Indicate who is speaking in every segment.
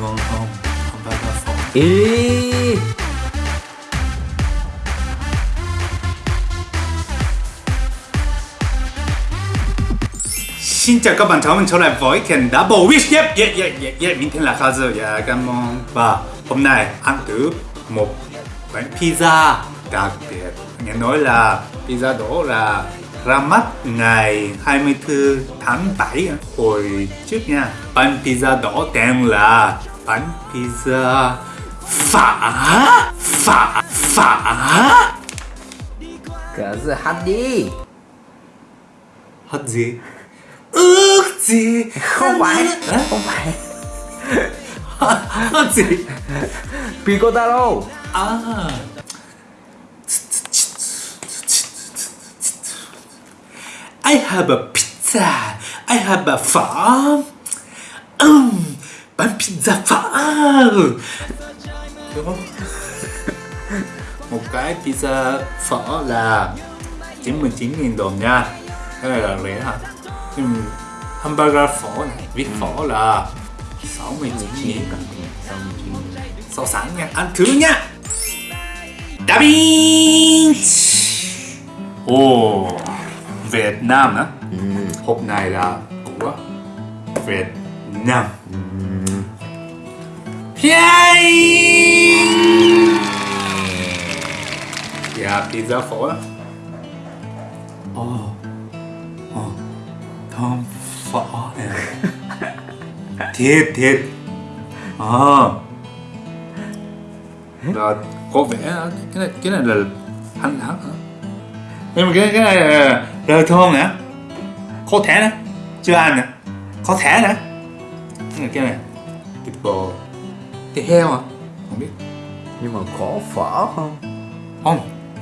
Speaker 1: ngon không? Hamburger phở
Speaker 2: Ê
Speaker 1: Xin chào các bạn, chào mừng trở lại với kênh Double Wish. Yep, yeah, yeah, yeah, yeah. Mình tên là Kazu, yeah, cảm ơn. Và hôm nay ăn thử một quán pizza đặc biệt. Nghe nói là pizza đó là ra mắt ngày 24 tháng 7 hồi trước nha. Bánh pizza đó tên là bánh pizza phả phả phả.
Speaker 2: Cả giờ hát đi.
Speaker 1: Hết gì? Ước gì?
Speaker 2: Không phải. Không phải.
Speaker 1: Hết gì?
Speaker 2: Picotaro.
Speaker 1: À I have a pizza. I have a phở um, Bánh pizza phở không? Một cái pizza phở là 99.000 đồng nha. Cái này là rẻ hả? Nhưng hamburger phở này, viết phở là 69.000 so sánh nha. Ăn thử nha. Da Vinci Ồ Việt Nam á. Hộp này là của Việt Nam. Yay! Yeah, pizza phở Ồ Ồ Thơm phở này Thiệt thiệt. Ờ. Là có vẻ cái này cái này là hành hả nhưng mà cái cái này là rau thơm nè có thể nè chưa ăn nè có thể nè cái này cái này. Thịt bò. Thịt heo à? Không biết.
Speaker 2: Nhưng mà có phở không?
Speaker 1: không.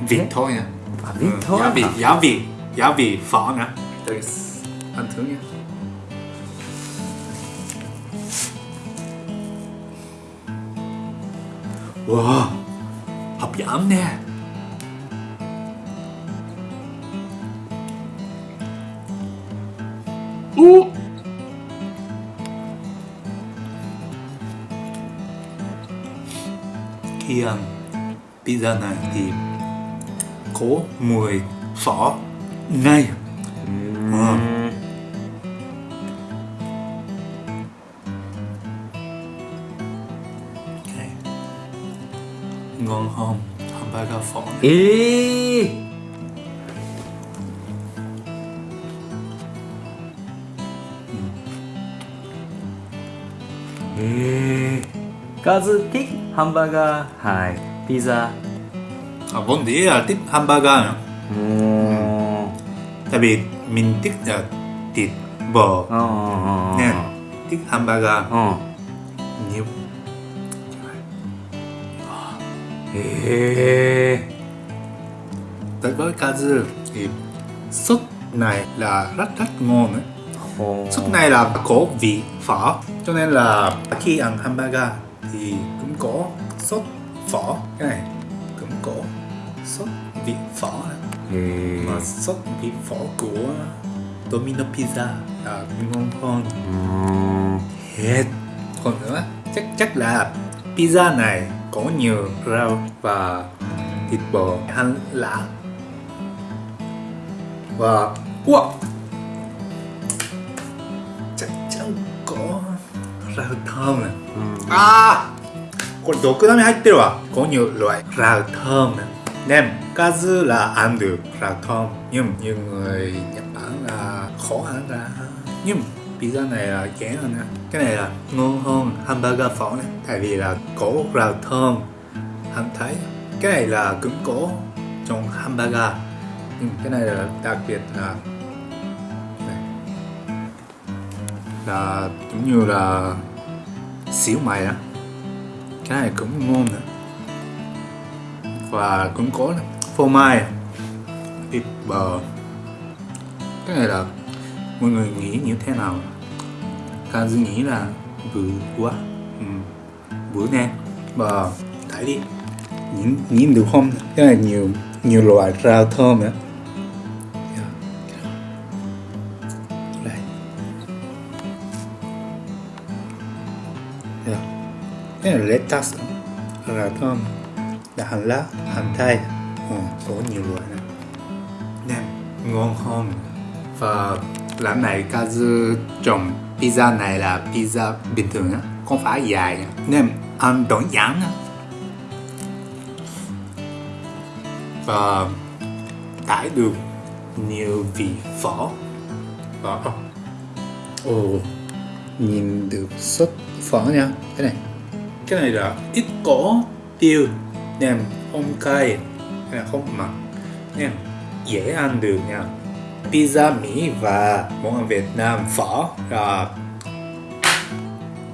Speaker 1: Vịt thôi nha
Speaker 2: À vịt
Speaker 1: Ừ,
Speaker 2: thôi
Speaker 1: giá vị
Speaker 2: hả?
Speaker 1: giá vị giá vị phở nè Đây, ăn thử nha. Wow. Hấp dẫn nè Khi ăn pizza này thì có mùi phở ngay. Okay. ngon không hamburger phở này.
Speaker 2: Ê
Speaker 1: Ê.
Speaker 2: Kazu thích hamburger hay pizza?
Speaker 1: À, vốn dĩ là thích hamburger nữa
Speaker 2: Ồ
Speaker 1: tại vì mình thích là thịt bò.
Speaker 2: Ồ
Speaker 1: nên thích hamburger.
Speaker 2: Ồ
Speaker 1: nhiều.
Speaker 2: Ê.
Speaker 1: Đối với Kazu thì sốt này là rất rất ngon đấy Sốt này là có vị phở cho nên là khi ăn hamburger thì cũng có sốt phở. Cái này cũng có sốt vị phở.
Speaker 2: Ê
Speaker 1: mà sốt vị phở của Domino Pizza là ngon hơn.
Speaker 2: Ồ
Speaker 1: hết. Còn nữa chắc chắc là pizza này có nhiều rau và thịt bò. Hành lá. Và wow rau thơm này à これ毒ダミ入ってるわcó nhiều loại rau thơm này nem kazu là ăn được rau thơm nhưng nhiều người Nhật Bản là khó ăn ra nhưng pizza này là dễ hơn nè cái này là ngon hơn hamburger phở này tại vì là có rau thơm anh thấy cái này là cũng có trong hamburger nhưng cái này là đặc biệt là Ờ, là giống như là xíu mày á. Cái này cũng ngon nữa. Và cũng có phô mai, thịt bò. Cái này là mọi người nghĩ như thế nào? Kazu nghĩ là vừa quá. Ừ. bữa nè. Và thấy đi. Nhìn nhìn được không? Cái này nhiều nhiều loại rau thơm nữa. Đây cái là lettuce rất là thơm là hành lá hành tây ừ, có nhiều loại này nên ngon hơn và lần này Kazu trồng pizza này là pizza bình thường á không phải dài nên ăn đơn giản á. Và tải được nhiều vị phở. Phở oh nhìn được xuất phở nha. Cái này. Cái này là ít có tiêu, nem, không cay. Hay là không mặn. Nem dễ ăn được nha. Pizza Mỹ và món ăn Việt Nam phở là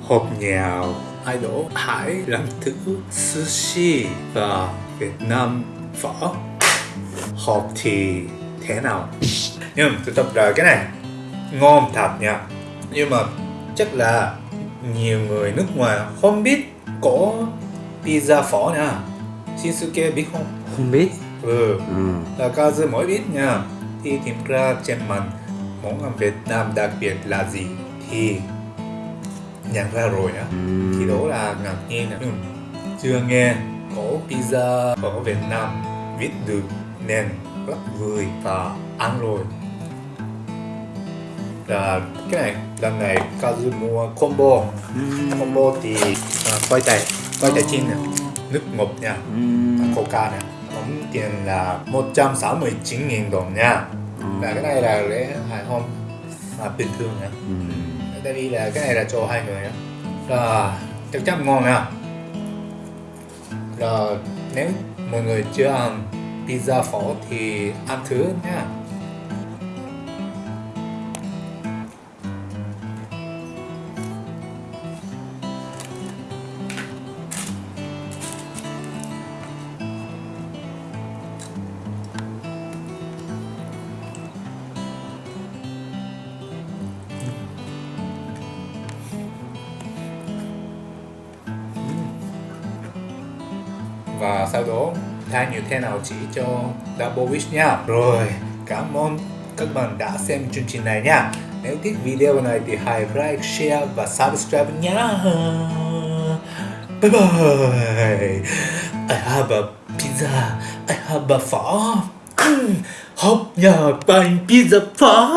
Speaker 1: hộp nhào idol hãy làm thử sushi và Việt Nam phở. Hộp thì thế nào? Nhưng tôi tập rồi cái này, ngon thật nha. Nhưng mà chắc là nhiều người nước ngoài không biết có pizza phở nha. Shinsuke biết không?
Speaker 2: Không biết.
Speaker 1: Ừ.
Speaker 2: Ừ.
Speaker 1: là Kazu mới biết nha. Thì tìm ra trên mạng món ăn Việt Nam đặc biệt là gì thì nhận ra rồi á.
Speaker 2: Ừ.
Speaker 1: thì đó là ngạc nhiên nè. nhưng chưa nghe có pizza ở Việt Nam viết được nên rất vui và ăn rồi là cái này lần này Kazu mua combo. Combo thì à, khoai tây khoai tây chiên nè nước ngọt nha. Coca nè tổng tiền là 169.000 đồng nha. Là cái này là lễ hài hôm mà bình thường nha.
Speaker 2: Ừ.
Speaker 1: tại vì là cái này là cho hai người á. Là chắc chắn ngon nha. Là nếu mọi người chưa ăn pizza phở thì ăn thử nha và sau đó thay như thế nào chỉ cho Double Wish nha. Rồi cảm ơn các bạn đã xem chương trình này nha. Nếu thích video này thì hãy like, share và subscribe nhé bye bye. I have a pizza. I have a phở Mm, Hộp nhà bánh pizza phở